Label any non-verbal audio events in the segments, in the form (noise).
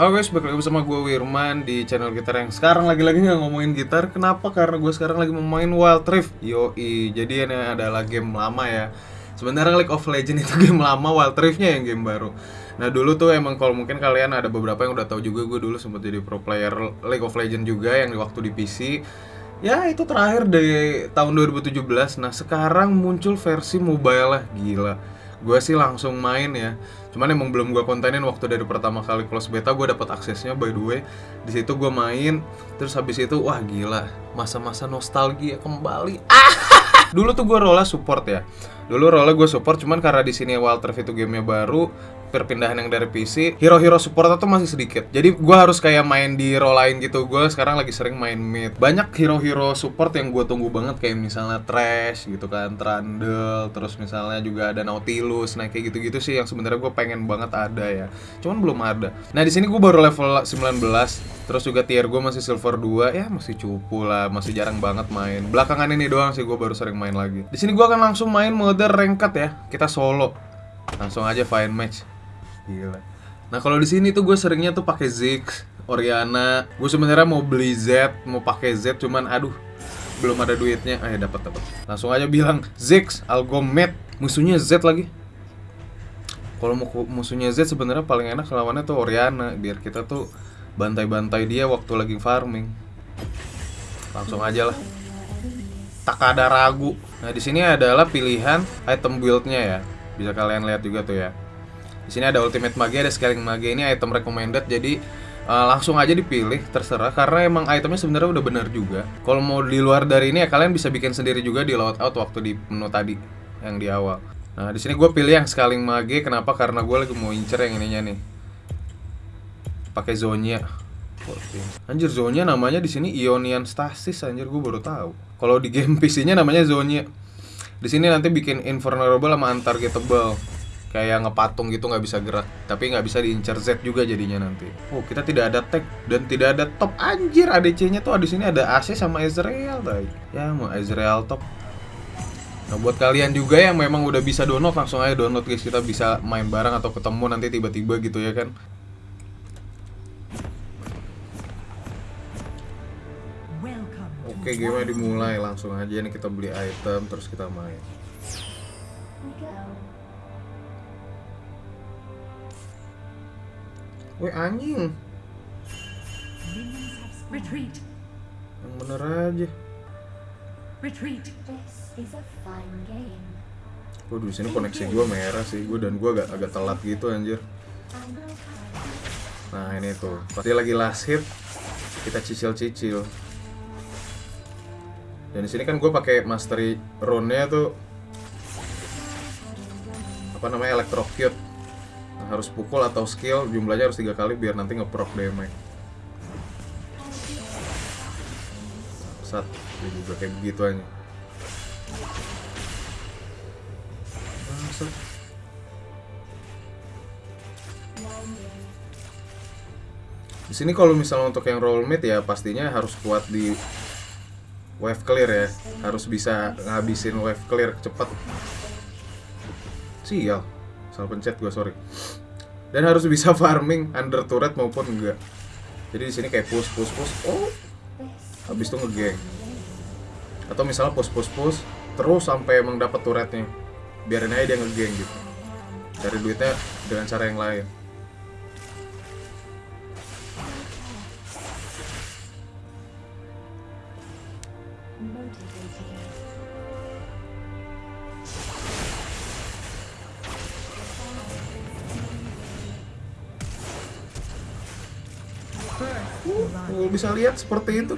Halo guys, balik lagi bersama gue Wirman di channel gitar yang sekarang lagi-lagi nggak ngomongin gitar. Kenapa? Karena gue sekarang lagi mau main Wild Rift. Yoi, jadi ini adalah game lama ya. Sebenarnya League of Legends itu (laughs) game lama, Wild Riftnya yang game baru. Nah dulu tuh emang kalau mungkin kalian ada beberapa yang udah tahu juga Gue dulu sempat jadi pro player League of Legends juga yang waktu di PC Ya itu terakhir dari tahun 2017 Nah sekarang muncul versi mobile lah, gila. Gue sih langsung main ya cuman emang belum gue kontenin waktu dari pertama kali close beta gue dapat aksesnya by the way. Di situ gue main terus habis itu wah gila. Masa-masa nostalgia kembali. Ah! (laughs) Dulu tuh gue role support ya dulu role gue support cuman karena di sini Rift itu gamenya baru perpindahan yang dari PC hero-hero support itu masih sedikit. Jadi gue harus kayak main di role lain gitu. Gue sekarang lagi sering main mid. Banyak hero-hero support yang gue tunggu banget kayak misalnya Trash gitu kan Trundle terus misalnya juga ada Nautilus nah kayak gitu-gitu sih yang sebenarnya gue pengen banget ada ya. Cuman belum ada. Nah di sini gue baru level 19 terus juga tier gue masih silver 2 ya masih cupu lah masih jarang banget main. Belakangan ini doang sih gue baru sering main lagi. Di sini gue akan langsung main mode ranked ya kita solo langsung aja find match Gila. Nah kalau di sini tuh gue seringnya tuh pakai Ziggs, Oriana. Gue sebenarnya mau beli Z, mau pakai Z, cuman aduh belum ada duitnya. Ya dapat dapat. Langsung aja bilang Ziggs, Algomet, musuhnya Z lagi. Kalau mau musuhnya Z sebenarnya paling enak lawannya tuh Oriana, biar kita tuh bantai-bantai dia waktu lagi farming. Langsung aja lah. Tak ada ragu. Nah di sini adalah pilihan item buildnya ya. Bisa kalian lihat juga tuh ya. Di sini ada Ultimate Mage, ada Scaling Mage ini item recommended jadi uh, langsung aja dipilih terserah karena emang itemnya sebenarnya udah bener juga. Kalau mau di luar dari ini ya kalian bisa bikin sendiri juga di loadout waktu di menu tadi yang di awal. Nah di sini gue pilih yang Scaling Mage kenapa? Karena gue lagi mau incer yang ininya nih. Pakai Zonya. Anjir Zonya namanya di sini Ionian Stasis anjir gue baru tahu. Kalau di game (laughs) PC-nya namanya Zonya. Di sini nanti bikin invulnerable sama untargetable. Kayak ngepatung gitu nggak bisa gerak tapi nggak bisa diincar Z juga jadinya nanti. Oh kita tidak ada tag dan tidak ada top. Anjir ADC nya tuh di sini ada AC sama Ezreal tadi ya mau Ezreal top. Nah buat kalian juga yang memang udah bisa download langsung aja download guys. Kita bisa main bareng atau ketemu nanti tiba-tiba gitu ya kan Oke, game dimulai langsung aja nih kita beli item terus kita main. Wih anjing. Retreat. Yang bener aja. Retreat. Gue di sini koneksi gue merah sih, gue dan gue agak agak telat gitu anjir. Nah ini tuh, pasti lagi last hit, kita cicil-cicil. Dan di sini kan gue pakai mastery rune-nya tuh apa namanya electrocute. Harus pukul atau skill jumlahnya harus tiga kali biar nanti ngeproc damage. Sat ini juga kayak begitu aja. Di sini kalau misalnya untuk yang roll mid ya pastinya harus kuat di wave clear ya. Harus bisa ngabisin wave clear cepet sial. Salah pencet gue sorry. Dan harus bisa (laughs) farming under turret maupun enggak. Jadi di sini kayak push push push. Oh. Habis itu ngegeng atau misalnya push push push terus sampai emang dapat turretnya. Biarin aja dia ngegeng gitu. Cari duitnya dengan cara yang lain Uh, bisa lihat seperti itu.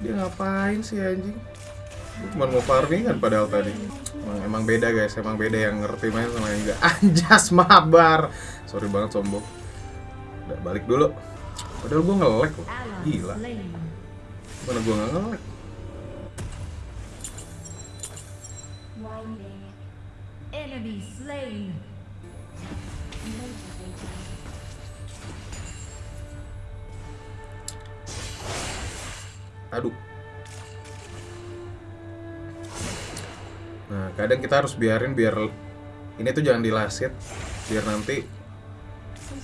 Dia ngapain sih anjing? cuma mau farming kan padahal tadi. Emang, emang beda guys, emang beda yang ngerti main sama yang enggak. (laughs) Anjas mabar. Sorry banget sombong. Udah balik dulu. Padahal gua ngelek loh. Gila. Mana gua nggak ngelek? Enemy slain. aduh nah kadang kita harus biarin biar ini tuh jangan dilasit biar nanti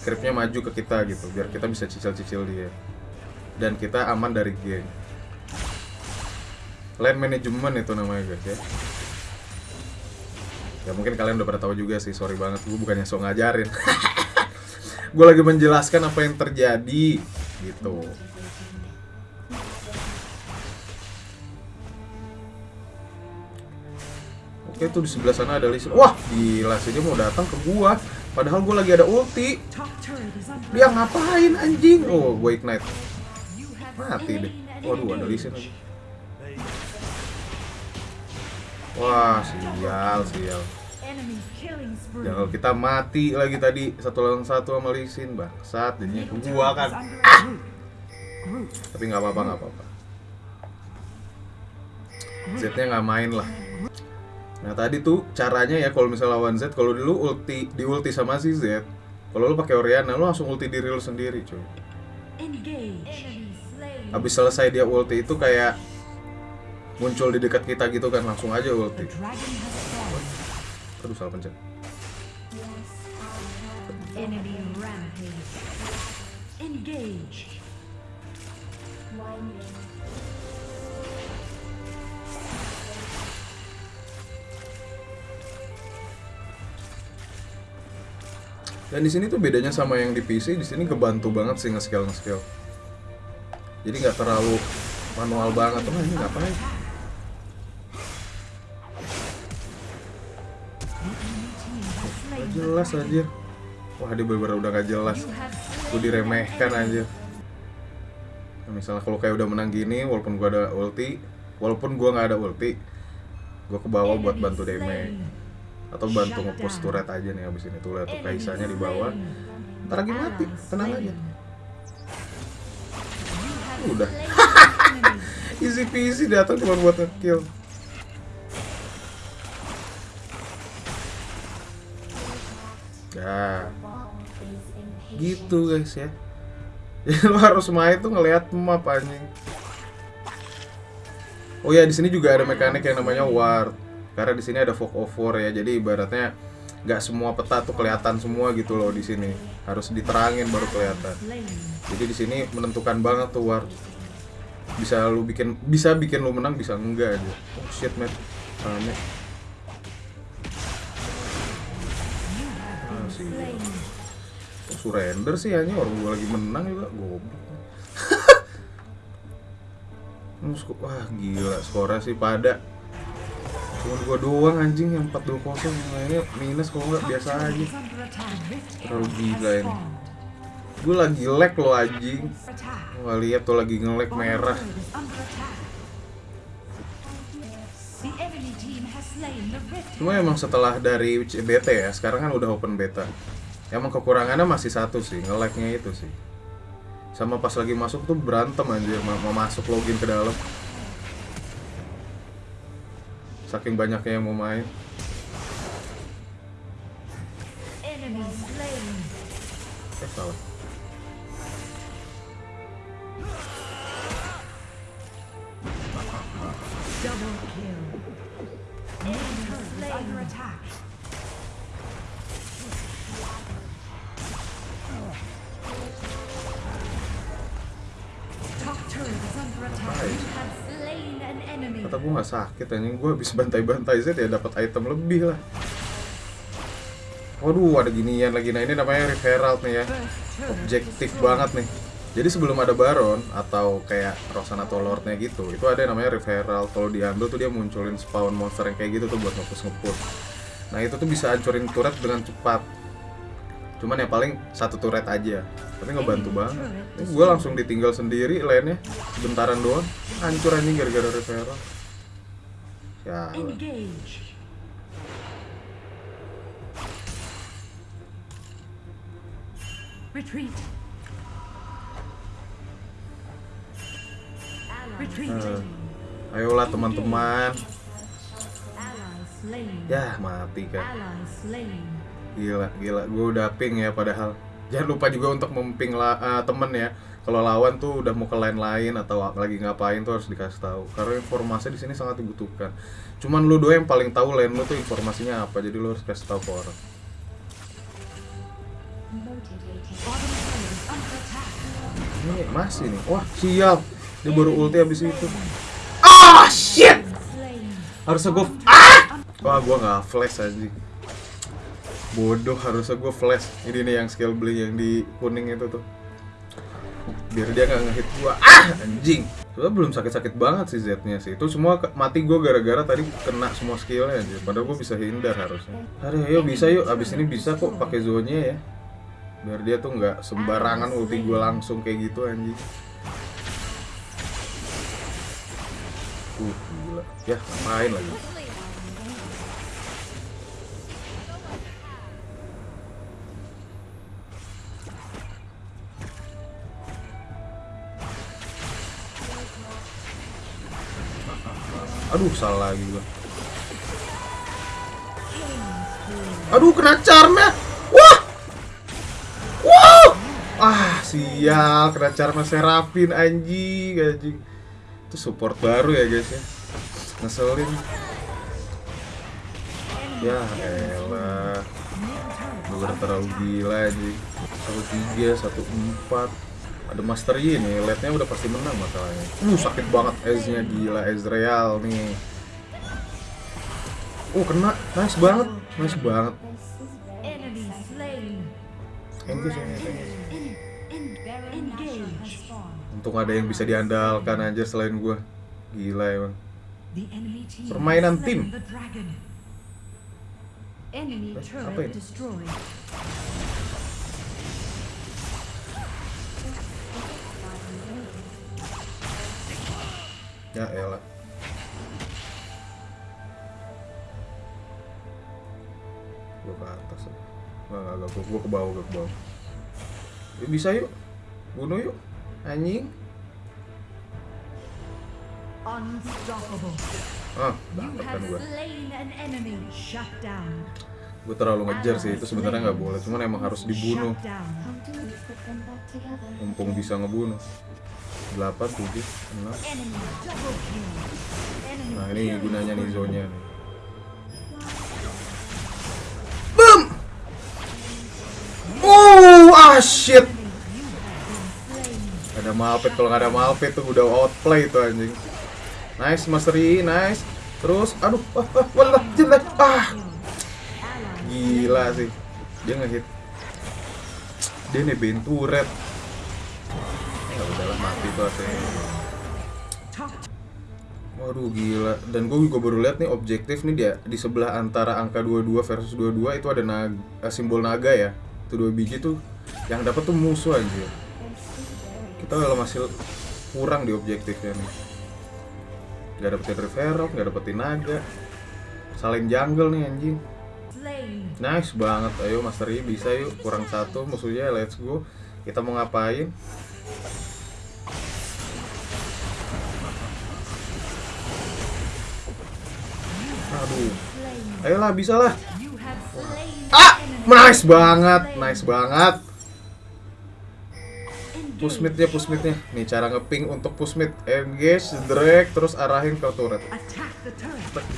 creepnya maju ke kita gitu biar kita bisa cicil-cicil dia dan kita aman dari geng land management itu namanya guys ya ya mungkin kalian udah pada tahu juga sih sorry banget gue bukannya so ngajarin (laughs) gue lagi menjelaskan apa yang terjadi gitu Oke tuh di sebelah sana ada Sin. Wah gila sih dia mau datang ke gua. Padahal gua lagi ada ulti. Dia ngapain anjing? Oh gue ignite. Mati deh. Waduh ada Sin lagi. Wah sial sial. Jangan kita mati lagi tadi satu lawan satu sama Lee Sin bangsat jadinya ke gua kan. Ah! Tapi nggak apa-apa nggak apa-apa. Z-nya nggak main lah. Nah tadi tuh caranya ya kalau misalnya lawan Z, kalau dulu ulti di ulti sama si Z, kalau lu pakai Oriana lu langsung ulti diri lu sendiri cuy. Habis selesai dia ulti itu kayak muncul di dekat kita gitu kan langsung aja ulti. Aduh salah pencet. Enemy rampage. Engage. Dan di sini tuh bedanya sama yang di PC, di sini kebantu banget sih nge-scale nge-scale. Jadi nggak terlalu manual banget. Oh ini ngapain? Jelas aja. Wah dia bener-bener udah gak jelas. Gue diremehkan aja. Nah, misalnya kalau kayak udah menang gini, walaupun gua ada ulti, walaupun gua nggak ada ulti, gua ke bawah buat bantu damage atau bantu ngepush turret aja nih abis ini tuh lihat tuh kaisanya di bawah ntar lagi mati tenang aja udah (laughs) easy peasy datang cuma buat ngekill ya gitu guys ya. (laughs) Lo harus main tuh ngelihat map anjing. Oh ya di sini juga ada mekanik yang namanya ward. Karena di sini ada fog of war ya. Jadi ibaratnya nggak semua peta tuh kelihatan semua gitu loh di sini. Harus diterangin baru kelihatan. Jadi di sini menentukan banget tuh war bisa lu bikin bisa bikin lu menang bisa enggak aja. Oh shit man rame sih Kok surrender sih hanya orang gua lagi menang juga goblok. (laughs) Wah gila skornya sih pada. Cuma gua doang anjing yang 4-2 kosong. Yang lainnya minus kalau nggak biasa aja. Terlalu gila ini. Gue lagi lag loh anjing. Wah lihat tuh lagi nge-lag merah Cuma emang setelah dari CBT ya Sekarang kan udah open beta. Emang kekurangannya masih satu sih Nge-lagnya itu sih. Sama pas lagi masuk tuh berantem anjir Mau masuk login ke dalam. Saking banyaknya yang mau main. Eh salah sakit anjing. Gue habis bantai-bantai Z ya dapat item lebih lah. Waduh ada ginian lagi. Nah ini namanya referral nih ya. Objektif banget nih. Jadi sebelum ada Baron Atau kayak Rosan atau Lordnya gitu Itu ada yang namanya referral Kalau diambil tuh dia munculin spawn monster yang kayak gitu tuh Buat ngepush ngepush Nah itu tuh bisa hancurin turret dengan cepat. Cuman ya paling satu turret aja. Tapi ngebantu banget. Gue langsung ditinggal sendiri lainnya. Bentaran doang. Hancur anjing gara-gara referral Ya Engage. Retreat. Eh, Ayolah teman-teman. Ya mati kan. Gila, gila. Gue udah ping ya padahal. Jangan lupa juga untuk memping la eh, temen ya. Kalau lawan tuh udah mau ke line lain atau lagi ngapain tuh harus dikasih tahu. Karena informasi di sini sangat dibutuhkan. Cuman lu doang yang paling tahu line lu tuh informasinya apa. Jadi lu harus kasih tahu ke orang. Ini masih nih. Wah, sial. Dia baru ulti habis itu. Ah, shit. Slain. Harusnya gue ah. Wah, gua nggak flash aja. Bodoh, harusnya gue flash. Ini nih yang skill beli yang di kuning itu tuh. Biar dia nggak ngehit gua. Ah, anjing. Soalnya belum sakit-sakit banget sih Z-nya sih. Itu semua mati gue gara-gara tadi kena semua skillnya aja. Padahal gue bisa hindar harusnya. Aduh, ayo bisa yuk. Abis ini bisa kok pakai zonnya ya. Biar dia tuh nggak sembarangan ulti gue langsung kayak gitu anjing. Uh, gila. Ya, ngapain lagi? Aduh, salah lagi gua. Aduh, kena charmnya. Wah! Wah! Ah, sial, kena charmnya Serafin anjing, anjing. Itu support baru ya, guys ya. Ngeselin. Ya elah. Bener terlalu gila tiga, satu empat. Ada Master Yi nih, late-nya udah pasti menang masalahnya. Uh, sakit banget Ez-nya gila, Ezreal nih. Oh, kena. Nice banget. Nice banget. Engage. Untung ada yang bisa diandalkan aja selain gua. Gila emang. Permainan tim. Eh, apa ini? Ya elah. Gua ke atas ya. Nggak, nggak, nggak. Gua, gua ke bawah, gua ke bawah. Ya, bisa yuk. Bunuh yuk. Anjing. Unstoppable. Ah, kan have gua. slain an enemy. Shut down. Gua terlalu ngejar sih, itu sebenarnya nggak boleh. Cuman emang harus dibunuh. Mumpung bisa ngebunuh. 8, 7, 6. Enemy double kill. Enemy Nah ini gunanya nih zonnya nih. Boom! Oh, ah shit! Ada Malpet kalau nggak ada Malpet tuh udah outplay tuh anjing. Nice Master Yi, nice. Terus, aduh, ah, ah, walah, jelek, ah, gila sih. Dia ngehit. Dia nebein turret. Ya. Top Waduh gila. Dan gue juga baru lihat nih objektif nih dia. Di sebelah antara angka 22 versus 22 Itu ada naga, eh, simbol naga ya. Itu dua biji tuh Yang dapat tuh musuh anjir. Kita kalau masih kurang di objektifnya nih. Gak dapetin Reverok, gak dapetin naga Saling jungle nih anjing. Nice banget, ayo Master Yi bisa yuk. Kurang satu musuhnya, let's go. Kita mau ngapain? Aduh, ayolah bisa lah Ah, nice banget, nice banget. Push mid-nya, push mid-nya Nih cara ngeping untuk push mid Engage, drag, terus arahin ke turret.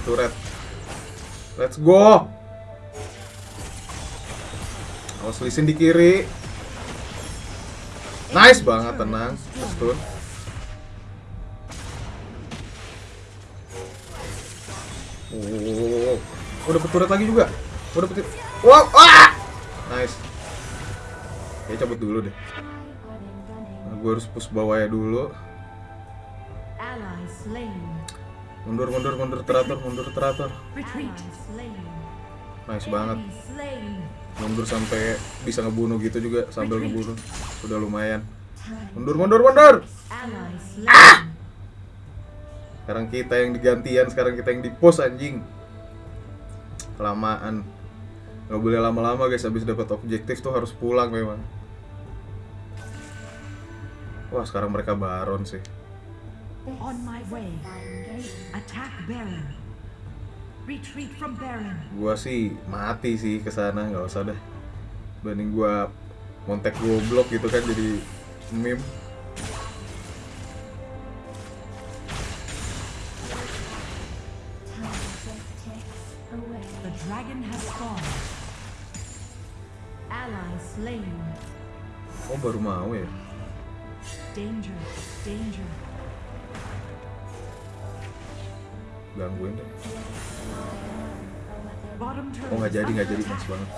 Turret. Let's go. Awas lisin di kiri. Nice banget, tenang. Stun Oh, oh turret lagi juga. Oh dapet Wow, ah! Nice. Ya cabut dulu deh. Nah, Gue harus push bawahnya dulu. Ally slain. Mundur, mundur, mundur teratur, mundur teratur. Nice banget. Mundur sampai bisa ngebunuh gitu juga sambil ngebunuh. Sudah lumayan. Mundur mundur mundur! Slain. Sekarang kita yang digantian sekarang kita yang di pos anjing. Kelamaan. Nggak boleh lama-lama guys. Habis dapat objektif tuh harus pulang memang. Wah sekarang mereka baron sih. On my way. Attack Baron. Retreat from Baron. gua sih mati sih ke sana nggak usah deh. Banding gua montek goblok gitu kan jadi meme slain. Oh baru mau ya? Danger. Danger. Gangguin deh. Oh nggak jadi nggak jadi mas banget.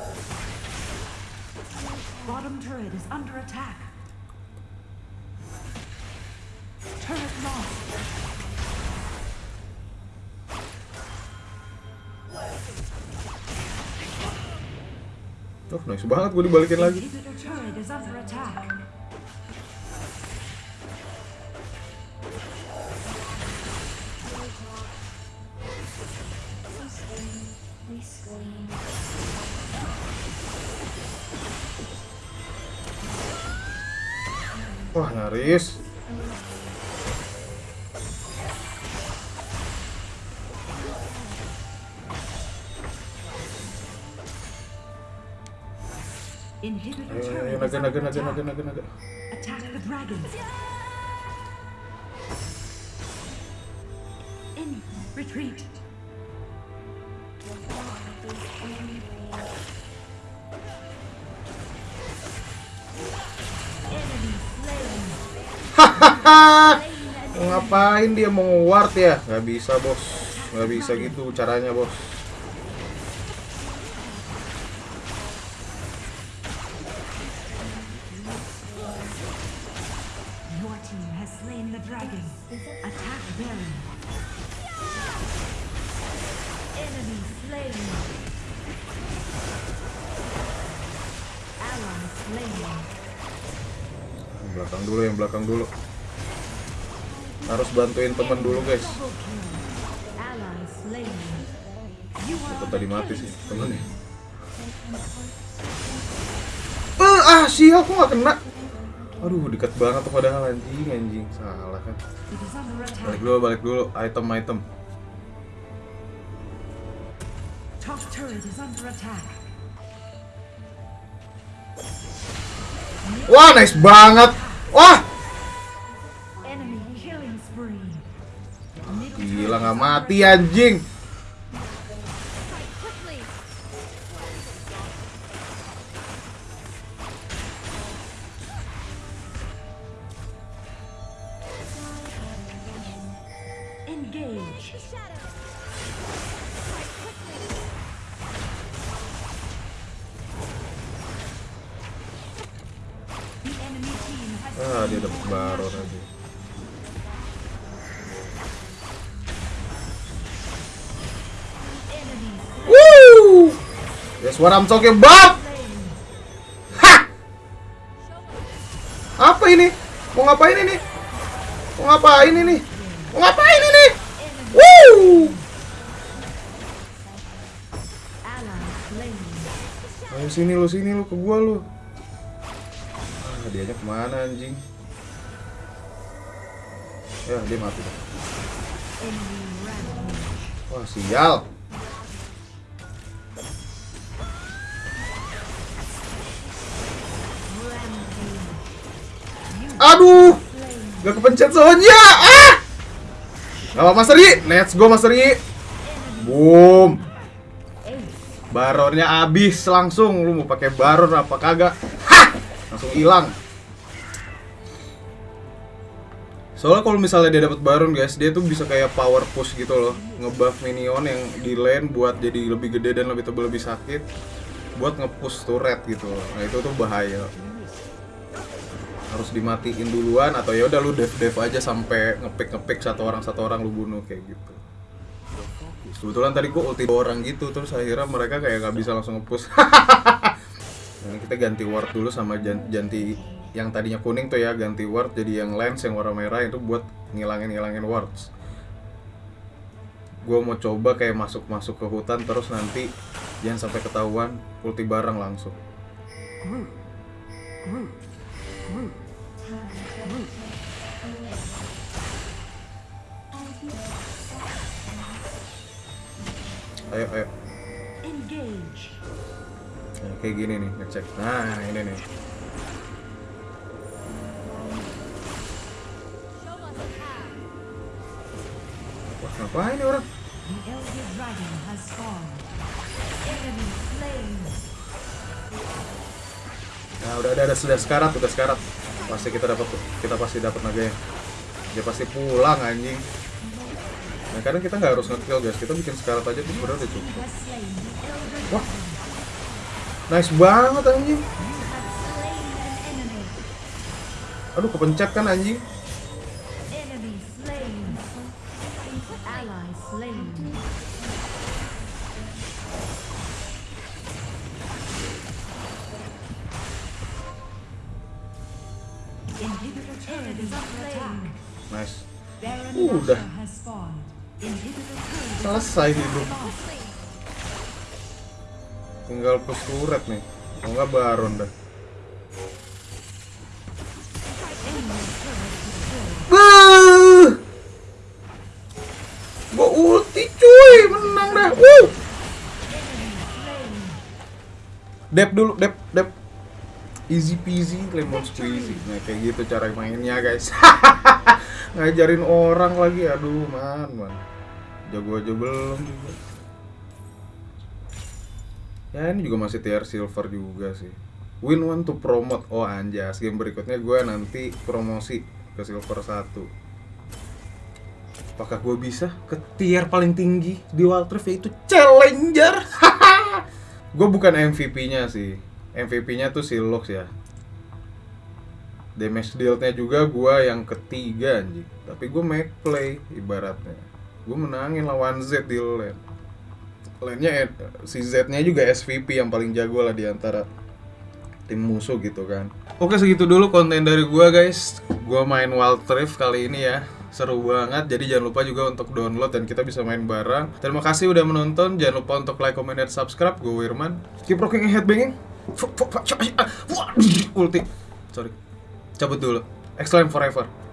Bottom turret is under attack. Turret lost. Oh nice banget gue dibalikin lagi. Wah nyaris. Inhibitor ayo, turret naga is naga naga attack. naga naga naga. Attack the dragon. In retreat. (laughs) Ngapain dia mau ward ya? Gak bisa bos. Gak bisa gitu caranya bos. Has slain the dragon. Attack Baron. Enemy slain. Ally slain. Belakang dulu, yang belakang dulu. Harus bantuin temen dulu guys. On tadi mati sih temennya. Eh ah sial aku gak kena. Aduh dekat banget tuh padahal anjing anjing salah kan. Balik dulu balik dulu item item. Top turret is under attack. Wah nice banget. Wah gila nggak mati anjing. That's what I'm talking about. Hah! Apa ini? Mau ngapain ini? Mau ngapain ini? Mau ngapain ini? Woo! Ayo sini lu sini lu ke gua lu. Ah, dianya ke mana anjing? Ya, dia mati. Wah, sial. Aduh, gak kepencet soalnya. Ah! Gak apa Mas Ri, let's go Mas Ri. Boom. Baronnya abis langsung. Lu mau pakai baron apa kagak? Hah! Langsung hilang. Soalnya kalau misalnya dia dapat baron guys, dia tuh bisa kayak power push gitu loh, ngebuff minion yang di lane buat jadi lebih gede dan lebih tebal lebih sakit, buat ngepush turret gitu. loh. Nah itu tuh bahaya. Harus dimatiin duluan atau ya udah lu dev dev aja sampai ngepick ngepick satu orang satu orang lu bunuh kayak gitu. Kebetulan tadi gua ulti orang gitu terus akhirnya mereka kayak nggak bisa langsung ngepush. (laughs) Nah, kita ganti ward dulu sama ganti yang tadinya kuning tuh ya ganti ward jadi yang lens yang warna merah itu buat ngilangin ngilangin wards. Gue mau coba kayak masuk masuk ke hutan terus nanti jangan sampai ketahuan ulti bareng langsung. Group. Group. Group. Ayo ayo. Engage. Nah, kayak gini nih ngecek. Nah ini nih. Wah ngapain nih orang? Nah, udah ada, ada sudah sekarat, udah sekarat. Pasti kita dapat kita pasti dapat naganya. Dia pasti pulang anjing. Nah, kadang kita nggak harus nge-kill guys. Kita bikin sekarat aja tuh udah cukup. Wah. Nice banget anjing. Aduh, kepencet kan anjing. Selesai hidup. Tinggal push turret nih. Kalau nggak baron dah. Gua ulti cuy, menang dah. Wuh! Dep dulu, dep, dep. Easy peasy, lemon squeezy. Nah, kayak gitu cara mainnya, guys. (laughs) Ngajarin orang lagi, aduh, man, man. Jago aja belum. Ya, ini juga masih tier silver juga sih. Win one to promote. Oh, anjas. Game berikutnya gue nanti promosi ke silver 1. Apakah gue bisa ke tier paling tinggi di Wild Rift yaitu Challenger? (laughs) gue bukan MVP-nya sih. MVP-nya tuh si Lux ya. Damage deal-nya juga gua yang ketiga anjing. Tapi gue make play ibaratnya. Gue menangin lawan Z di lane. Lane-nya eh, si Z-nya juga SVP yang paling jago lah di antara tim musuh gitu kan. Oke segitu dulu konten dari gua guys. Gua main Wild Rift kali ini ya. Seru banget. Jadi jangan lupa juga untuk download dan kita bisa main bareng. Terima kasih udah menonton. Jangan lupa untuk like, comment, dan subscribe. Gue Wirman. Keep rocking and headbanging. Ulti. Sorry. Cabut dulu. Excellent forever.